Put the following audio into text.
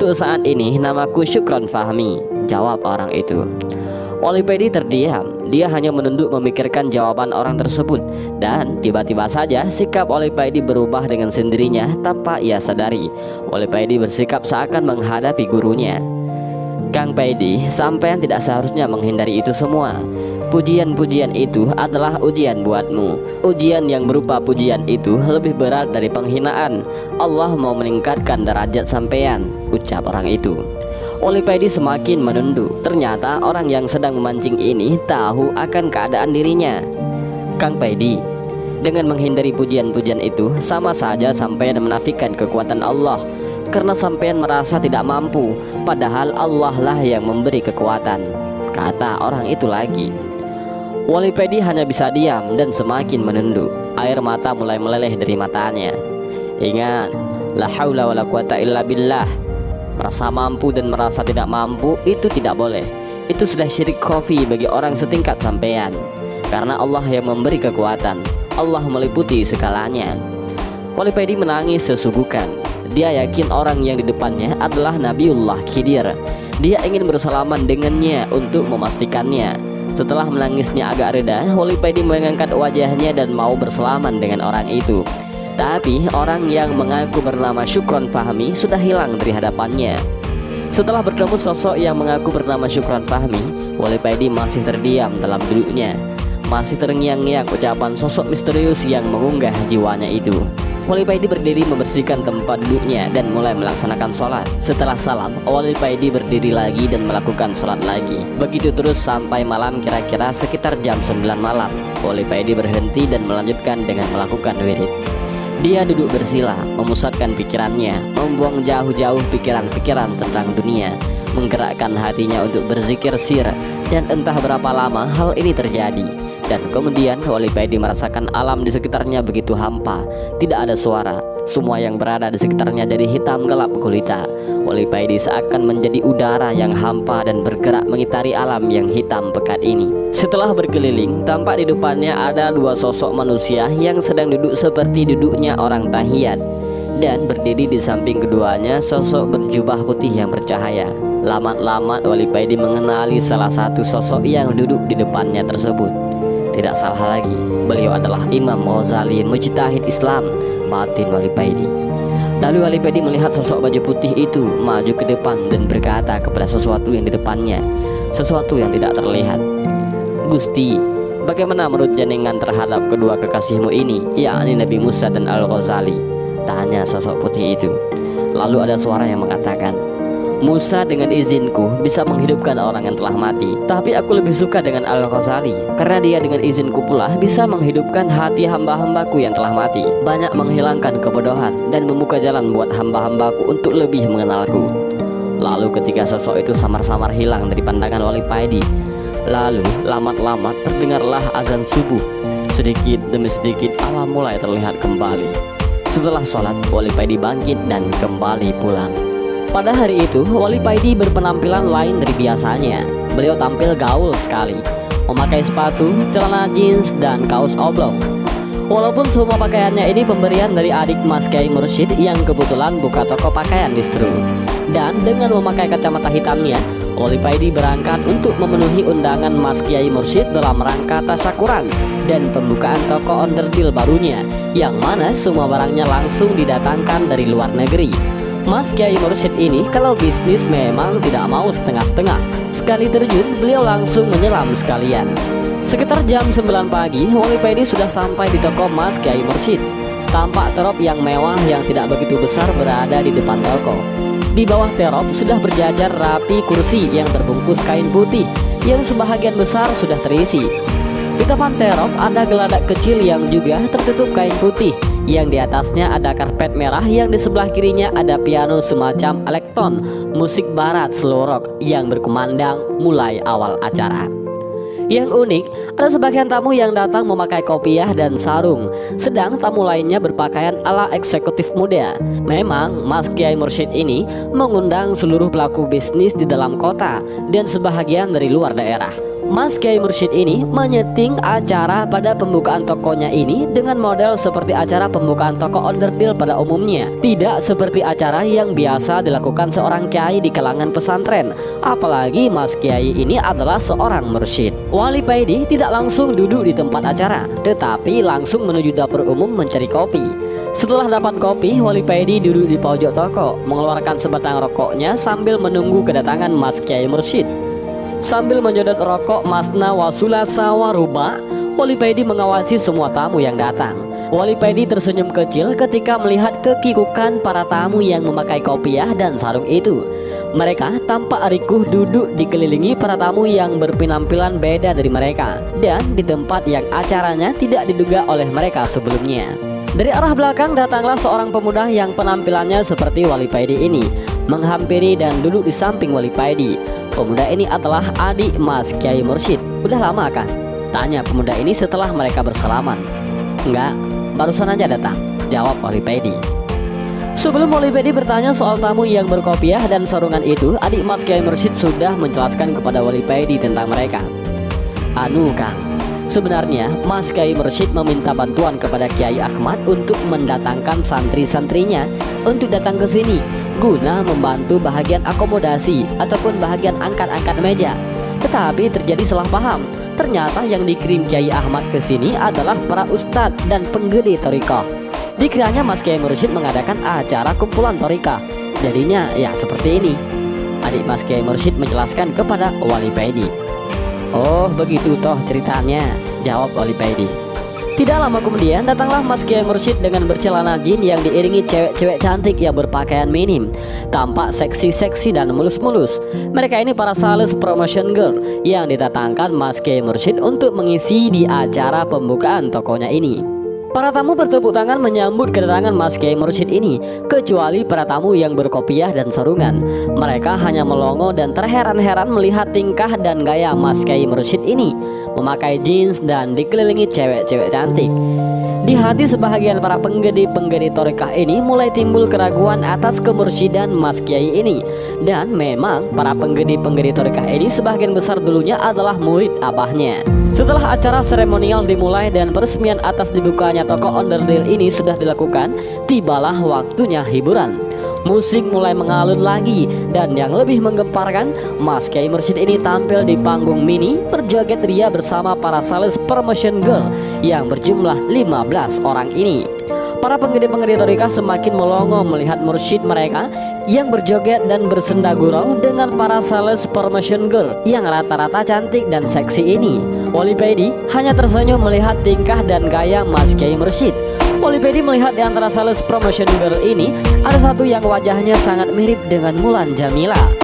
Untuk saat ini namaku Syukron Fahmi Jawab orang itu. Wali Pedi terdiam. Dia hanya menunduk memikirkan jawaban orang tersebut. Dan tiba-tiba saja sikap Wali Pedi berubah dengan sendirinya Tanpa ia sadari. Wali Pedi bersikap seakan menghadapi gurunya. Kang Pedi, sampean tidak seharusnya menghindari itu semua Pujian-pujian itu adalah ujian buatmu. Ujian yang berupa pujian itu lebih berat dari penghinaan. Allah mau meningkatkan derajat sampean Ucap orang itu. Olipedi semakin menunduk. Ternyata orang yang sedang memancing ini tahu akan keadaan dirinya. Kang Pedi Dengan menghindari pujian-pujian itu Sama saja sampean menafikan kekuatan Allah. Karena sampean merasa tidak mampu Padahal Allah lah yang memberi kekuatan. Kata orang itu lagi Wali Pedi hanya bisa diam dan semakin menunduk. Air mata mulai meleleh dari matanya. Ingat, la haula wala quwata illa billah. Merasa mampu dan merasa tidak mampu itu tidak boleh. Itu sudah syirik kofi bagi orang setingkat sampean. Karena Allah yang memberi kekuatan. Allah meliputi segalanya. Wali Pedi menangis sesugukan. Dia yakin orang yang di depannya adalah Nabiullah Khidir. Dia ingin bersalaman dengannya untuk memastikannya setelah menangisnya agak reda, Wali Pedi mengangkat wajahnya dan mau berselaman dengan orang itu. Tapi orang yang mengaku bernama Syukron Fahmi sudah hilang dari hadapannya. Setelah bertemu sosok yang mengaku bernama Syukron Fahmi, Wali Pedi masih terdiam dalam duduknya. Masih terngiang-ngiang ucapan sosok misterius yang mengunggah jiwanya itu. Wali Paidi berdiri membersihkan tempat duduknya dan mulai melaksanakan sholat. Setelah salam, Wali Paidi berdiri lagi dan melakukan sholat lagi. Begitu terus sampai malam kira-kira sekitar jam 9 malam. Wali Paidi berhenti dan melanjutkan dengan melakukan wirid. Dia duduk bersila, memusatkan pikirannya, membuang jauh-jauh pikiran-pikiran tentang dunia, menggerakkan hatinya untuk berzikir sir, dan entah berapa lama hal ini terjadi. Dan kemudian Wali Paidi merasakan alam di sekitarnya begitu hampa. Tidak ada suara. Semua yang berada di sekitarnya jadi hitam gelap gulita. Wali Paidi seakan menjadi udara yang hampa dan bergerak mengitari alam yang hitam pekat ini. Setelah berkeliling tampak di depannya ada dua sosok manusia yang sedang duduk seperti duduknya orang tahiyat. Dan berdiri di samping keduanya sosok berjubah putih yang bercahaya. Lamat-lamat Wali Paidi mengenali salah satu sosok yang duduk di depannya tersebut. Tidak salah lagi, beliau adalah Imam Ghazali Mujtahid Islam Batin Wali Paidi. Lalu Wali Paidi melihat sosok baju putih itu maju ke depan dan berkata kepada sesuatu yang di depannya, sesuatu yang tidak terlihat. Gusti, bagaimana menurut jenengan terhadap kedua kekasihmu ini, yakni Nabi Musa dan Al-Ghazali? Tanya sosok putih itu. Lalu ada suara yang mengatakan, Musa dengan izinku bisa menghidupkan orang yang telah mati. Tapi aku lebih suka dengan Al-Ghazali Karena dia dengan izinku pula bisa menghidupkan hati hamba-hambaku yang telah mati. Banyak menghilangkan kebodohan dan membuka jalan buat hamba-hambaku untuk lebih mengenalku. Lalu ketika sosok itu samar-samar hilang dari pandangan Wali Paidi Lalu lamat-lamat terdengarlah azan subuh. Sedikit demi sedikit alam mulai terlihat kembali. Setelah sholat Wali Paidi bangkit dan kembali pulang pada hari itu, Wali Paidi berpenampilan lain dari biasanya. Beliau tampil gaul sekali, memakai sepatu, celana jeans, dan kaos oblong. Walaupun semua pakaiannya ini pemberian dari adik Mas Kiai Mursyid yang kebetulan buka toko pakaian distro. Dan dengan memakai kacamata hitamnya, Wali Paidi berangkat untuk memenuhi undangan Mas Kiai Mursyid dalam rangka tasyakuran dan pembukaan toko onderdil barunya, yang mana semua barangnya langsung didatangkan dari luar negeri. Mas Kiai Mursyid ini kalau bisnis memang tidak mau setengah-setengah. Sekali terjun beliau langsung menyelam sekalian. Sekitar jam 9 pagi Wali Pedi sudah sampai di toko Mas Kiai Mursyid. Tampak terop yang mewah yang tidak begitu besar berada di depan toko. Di bawah terop sudah berjajar rapi kursi yang terbungkus kain putih Yang sebahagian besar sudah terisi. Di depan terop ada geladak kecil yang juga tertutup kain putih yang di atasnya ada karpet merah yang di sebelah kirinya ada piano semacam elektron musik barat slow rock yang berkumandang mulai awal acara. Yang unik, ada sebagian tamu yang datang memakai kopiah dan sarung, sedang tamu lainnya berpakaian ala eksekutif muda. Memang, Mas Kiai Mursyid ini mengundang seluruh pelaku bisnis di dalam kota dan sebahagian dari luar daerah. Mas Kiai Mursyid ini menyeting acara pada pembukaan tokonya ini dengan model seperti acara pembukaan toko onderdil pada umumnya. Tidak seperti acara yang biasa dilakukan seorang kiai di kalangan pesantren. Apalagi Mas Kiai ini adalah seorang mursyid. Wali Paidi tidak langsung duduk di tempat acara Tetapi langsung menuju dapur umum mencari kopi. Setelah dapat kopi, Wali Paidi duduk di pojok toko, mengeluarkan sebatang rokoknya sambil menunggu kedatangan Mas Kiai Mursyid. Sambil menyodot rokok Masna Wasula Sawaruba, Wali Paidi mengawasi semua tamu yang datang. Wali Paidi tersenyum kecil ketika melihat kekikukan para tamu yang memakai kopiah dan sarung itu. Mereka tampak rikuh duduk dikelilingi para tamu yang berpenampilan beda dari mereka dan di tempat yang acaranya tidak diduga oleh mereka sebelumnya. Dari arah belakang datanglah seorang pemuda yang penampilannya seperti Wali Paidi ini Menghampiri dan duduk di samping Wali Paidi. Pemuda ini adalah adik Mas Kiai Mursyid. Udah lama kah? Tanya pemuda ini setelah mereka bersalaman. Enggak, barusan aja datang Jawab Wali Paidi. Sebelum Wali Paidi bertanya soal tamu yang berkopiah dan sarungan itu Adik Mas Kiai Mursyid sudah menjelaskan kepada Wali Paidi tentang mereka. Anu Kang Sebenarnya, Mas Kiai Mursyid meminta bantuan kepada Kiai Ahmad untuk mendatangkan santri-santrinya untuk datang ke sini guna membantu bahagian akomodasi ataupun bahagian angkat-angkat meja. Tetapi terjadi salah paham. Ternyata yang dikirim Kiai Ahmad ke sini adalah para ustadz dan penggede torikoh. Dikiranya Mas Kiai Mursyid mengadakan acara kumpulan torika. Jadinya ya seperti ini. Adik Mas Kiai Mursyid menjelaskan kepada Wali Paidi. Oh begitu toh ceritanya Jawab Wali Paidi tidak lama kemudian datanglah Mas Kiai Mursyid dengan bercelana jin yang diiringi cewek-cewek cantik yang berpakaian minim. Tampak seksi-seksi dan mulus-mulus. Mereka ini para sales promotion girl yang ditatangkan Mas Kiai Mursyid untuk mengisi di acara pembukaan tokonya ini Para tamu bertepuk tangan menyambut kedatangan Mas Kiai Mursyid ini Kecuali para tamu yang berkopiah dan sarungan. Mereka hanya melongo dan terheran-heran melihat tingkah dan gaya Mas Kiai Mursyid ini Memakai jeans dan dikelilingi cewek-cewek cantik. Di hati sebahagian para penggede-penggede torekah ini mulai timbul keraguan atas kemursyidan Mas Kiai ini. Dan memang para penggede-penggede torekah ini sebagian besar dulunya adalah murid abahnya Setelah acara seremonial dimulai dan peresmian atas dibukanya toko onderdil ini sudah dilakukan Tibalah waktunya hiburan. Musik mulai mengalun lagi dan yang lebih menggemparkan Mas Mursyid ini tampil di panggung mini berjoget ria bersama para sales promotion girl yang berjumlah 15 orang ini Para penggede-penggede torika semakin melongo melihat mursyid mereka yang berjoget dan bersenda gurau dengan para sales promotion girl yang rata-rata cantik dan seksi ini. Wali Pedi hanya tersenyum melihat tingkah dan gaya Mas Kiai Mursyid. Polipedi melihat di antara sales promotion girl ini ada satu yang wajahnya sangat mirip dengan Mulan Jamila.